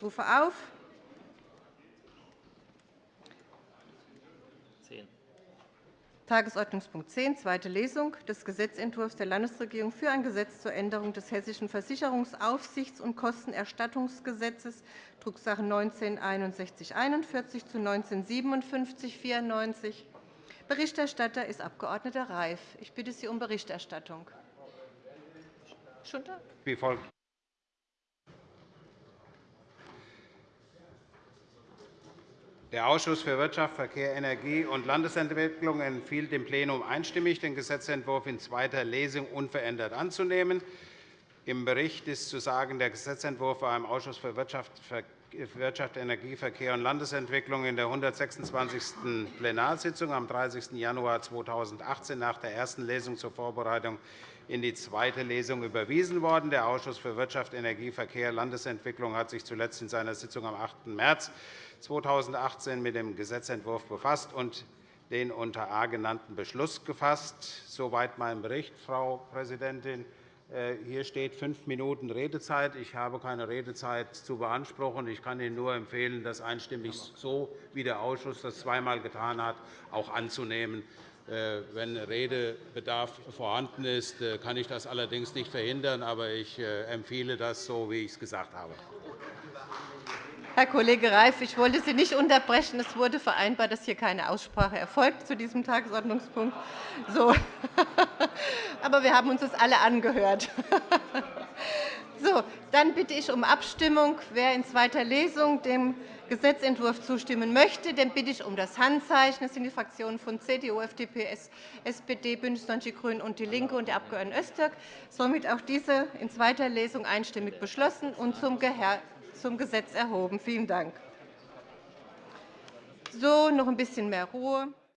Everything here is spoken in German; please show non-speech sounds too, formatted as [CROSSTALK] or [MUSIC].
Ich rufe auf. Tagesordnungspunkt 10, zweite Lesung des Gesetzentwurfs der Landesregierung für ein Gesetz zur Änderung des Hessischen Versicherungsaufsichts- und Kostenerstattungsgesetzes, Drucksache 19-6141 zu 19-5794. Berichterstatter ist Abg. Reif. Ich bitte Sie um Berichterstattung. Wie folgt. Der Ausschuss für Wirtschaft, Verkehr, Energie und Landesentwicklung empfiehlt dem Plenum einstimmig, den Gesetzentwurf in zweiter Lesung unverändert anzunehmen. Im Bericht ist zu sagen, der Gesetzentwurf war im Ausschuss für Wirtschaft, Energie, Verkehr und Landesentwicklung in der 126. Plenarsitzung am 30. Januar 2018 nach der ersten Lesung zur Vorbereitung in die zweite Lesung überwiesen worden. Der Ausschuss für Wirtschaft, Energie, Verkehr und Landesentwicklung hat sich zuletzt in seiner Sitzung am 8. März 2018 mit dem Gesetzentwurf befasst und den unter A genannten Beschluss gefasst. Soweit mein Bericht, Frau Präsidentin. Äh, hier steht fünf Minuten Redezeit. Ich habe keine Redezeit zu beanspruchen. Ich kann Ihnen nur empfehlen, das einstimmig so, wie der Ausschuss das zweimal getan hat, auch anzunehmen. Äh, wenn Redebedarf vorhanden ist, äh, kann ich das allerdings nicht verhindern. Aber ich empfehle das so, wie ich es gesagt habe. Herr Kollege Reif, ich wollte Sie nicht unterbrechen. Es wurde vereinbart, dass hier keine Aussprache erfolgt zu diesem Tagesordnungspunkt. So. Aber wir haben uns das alle angehört. [LAUGHS] So, dann bitte ich um Abstimmung. Wer in zweiter Lesung dem Gesetzentwurf zustimmen möchte, den bitte ich um das Handzeichen. Das sind die Fraktionen von CDU, FDP, SPD, BÜNDNIS 90 die GRÜNEN und DIE LINKE und der Abg. Öztürk. Somit auch diese in zweiter Lesung einstimmig beschlossen und zum zum Gesetz erhoben. Vielen Dank. So, noch ein bisschen mehr Ruhe.